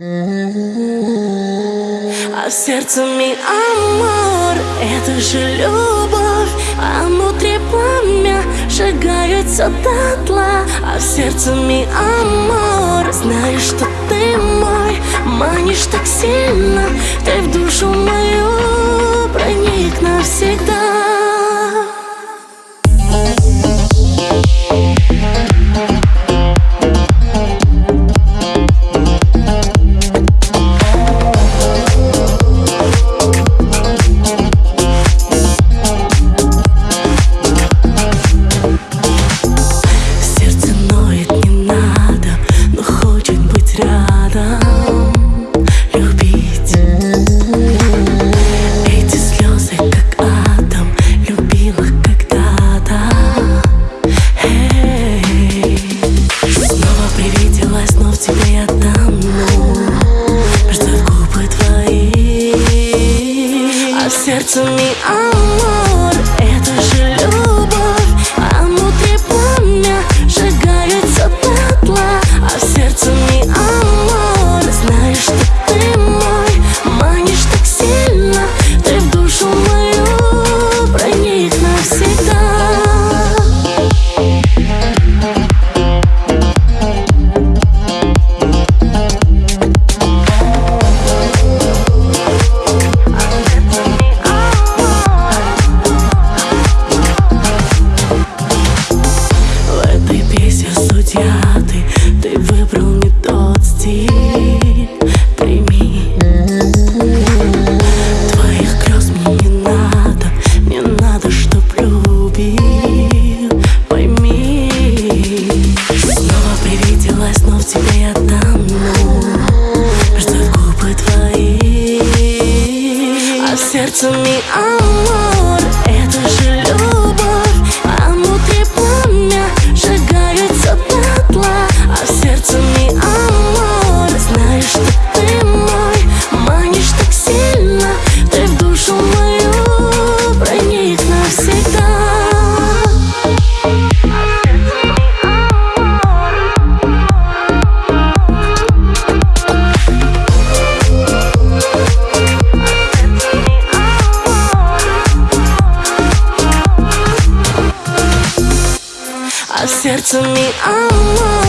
А в сердце ми амор, это же любовь. А внутри пламя сжигаются дотла. А в сердце ми амор, знаешь, что ты мой. Манишь так сильно, ты в душу мою сердце ми амор сердце ми амор сердце me, oh.